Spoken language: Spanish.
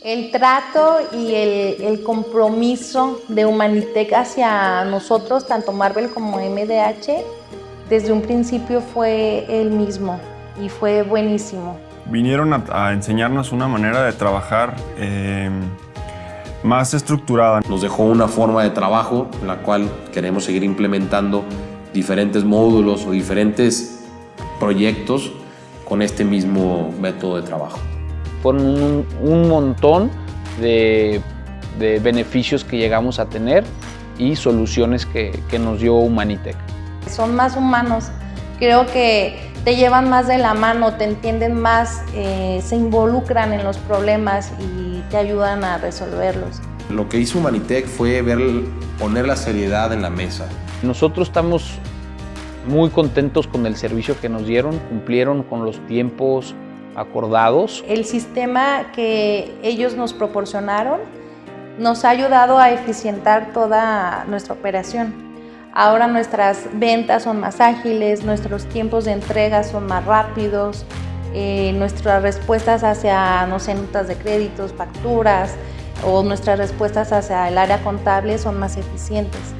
El trato y el, el, compromiso de Humanitec hacia nosotros, tanto Marvel como MDH, desde un principio fue el mismo y fue buenísimo. Vinieron a, a enseñarnos una manera de trabajar eh, más estructurada. Nos dejó una forma de trabajo en la cual queremos seguir implementando diferentes módulos o diferentes proyectos con este mismo método de trabajo. Fueron un, un montón de, de, beneficios que llegamos a tener y soluciones que, que nos dio Humanitec. Son más humanos, creo que te llevan más de la mano, te entienden más, eh, se involucran en los problemas y te ayudan a resolverlos. Lo que hizo Humanitec fue ver, poner la seriedad en la mesa. Nosotros estamos muy contentos con el servicio que nos dieron, cumplieron con los tiempos acordados. El sistema que ellos nos proporcionaron nos ha ayudado a eficientar toda nuestra operación. Ahora nuestras ventas son más ágiles, nuestros tiempos de entrega son más rápidos, eh, nuestras respuestas hacia, no sé, notas de créditos, facturas o nuestras respuestas hacia el área contable son más eficientes.